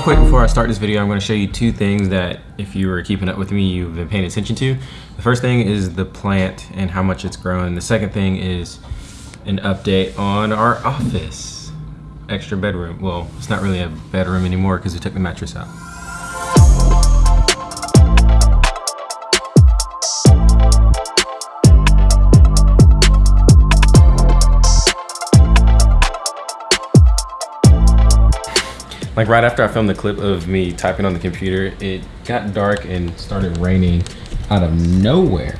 quick before I start this video, I'm gonna show you two things that if you were keeping up with me, you've been paying attention to. The first thing is the plant and how much it's grown. The second thing is an update on our office. Extra bedroom. Well, it's not really a bedroom anymore because we took the mattress out. Like right after I filmed the clip of me typing on the computer, it got dark and started raining out of nowhere.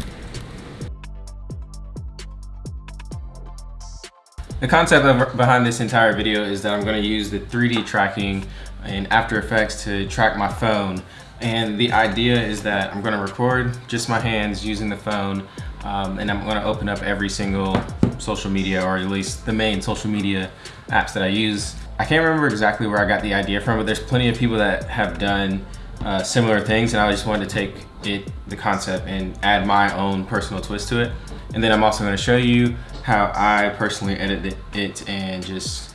The concept behind this entire video is that I'm gonna use the 3D tracking in After Effects to track my phone. And the idea is that I'm gonna record just my hands using the phone um, and I'm gonna open up every single social media or at least the main social media apps that I use I can't remember exactly where I got the idea from, but there's plenty of people that have done uh, similar things and I just wanted to take it, the concept and add my own personal twist to it. And then I'm also gonna show you how I personally edit it and just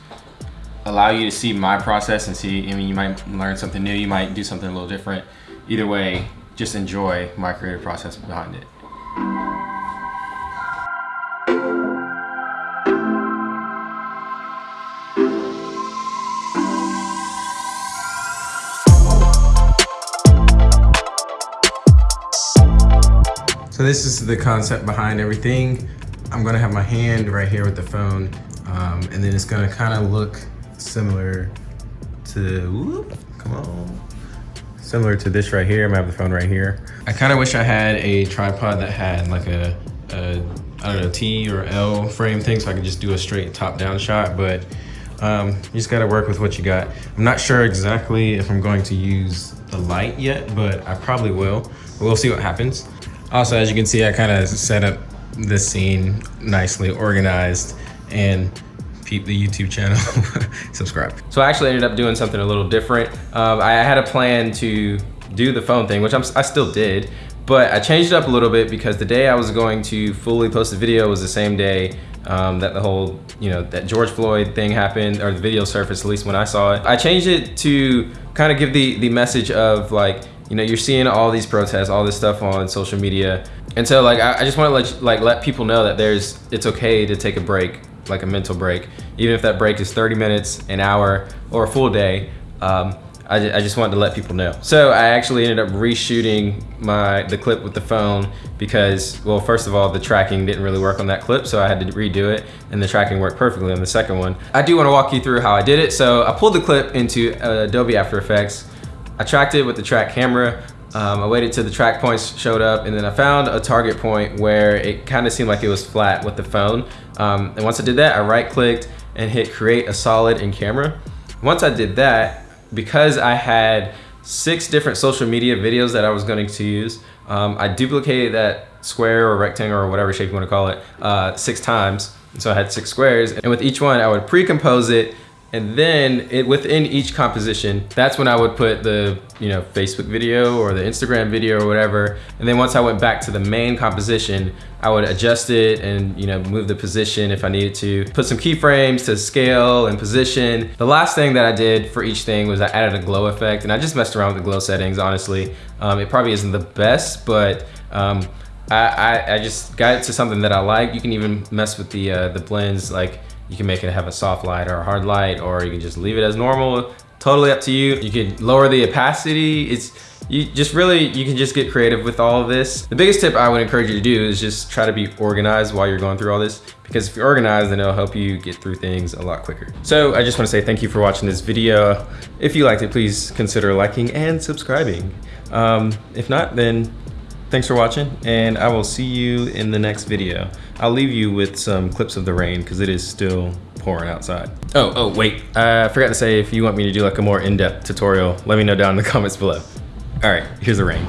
allow you to see my process and see, I mean, you might learn something new, you might do something a little different. Either way, just enjoy my creative process behind it. So this is the concept behind everything. I'm gonna have my hand right here with the phone, um, and then it's gonna kind of look similar to, whoop, come on, similar to this right here. I'm gonna have the phone right here. I kind of wish I had a tripod that had like a, a, I don't know, T or L frame thing so I could just do a straight top down shot, but um, you just gotta work with what you got. I'm not sure exactly if I'm going to use the light yet, but I probably will. We'll see what happens. Also, as you can see, I kind of set up this scene nicely organized and peep the YouTube channel, subscribe. So I actually ended up doing something a little different. Um, I had a plan to do the phone thing, which I'm, I still did, but I changed it up a little bit because the day I was going to fully post the video was the same day um, that the whole, you know, that George Floyd thing happened, or the video surfaced, at least when I saw it. I changed it to kind of give the, the message of like, you know, you're seeing all these protests, all this stuff on social media. And so like, I, I just want to let, like, let people know that there's, it's okay to take a break, like a mental break. Even if that break is 30 minutes, an hour, or a full day. Um, I, I just wanted to let people know. So I actually ended up reshooting my the clip with the phone because, well, first of all, the tracking didn't really work on that clip, so I had to redo it, and the tracking worked perfectly on the second one. I do want to walk you through how I did it. So I pulled the clip into uh, Adobe After Effects, I tracked it with the track camera. Um, I waited till the track points showed up and then I found a target point where it kind of seemed like it was flat with the phone. Um, and once I did that, I right clicked and hit create a solid in camera. Once I did that, because I had six different social media videos that I was going to use, um, I duplicated that square or rectangle or whatever shape you want to call it uh, six times. So I had six squares and with each one I would pre-compose it and then it, within each composition, that's when I would put the you know Facebook video or the Instagram video or whatever. And then once I went back to the main composition, I would adjust it and you know move the position if I needed to. Put some keyframes to scale and position. The last thing that I did for each thing was I added a glow effect and I just messed around with the glow settings, honestly. Um, it probably isn't the best, but um, I, I, I, just got it to something that I like. You can even mess with the, uh, the blends like you can make it have a soft light or a hard light, or you can just leave it as normal. Totally up to you. You can lower the opacity. It's you just really, you can just get creative with all of this. The biggest tip I would encourage you to do is just try to be organized while you're going through all this, because if you're organized, then it'll help you get through things a lot quicker. So I just wanna say thank you for watching this video. If you liked it, please consider liking and subscribing. Um, if not, then Thanks for watching, and I will see you in the next video. I'll leave you with some clips of the rain because it is still pouring outside. Oh, oh, wait. I forgot to say if you want me to do like a more in-depth tutorial, let me know down in the comments below. All right, here's the rain.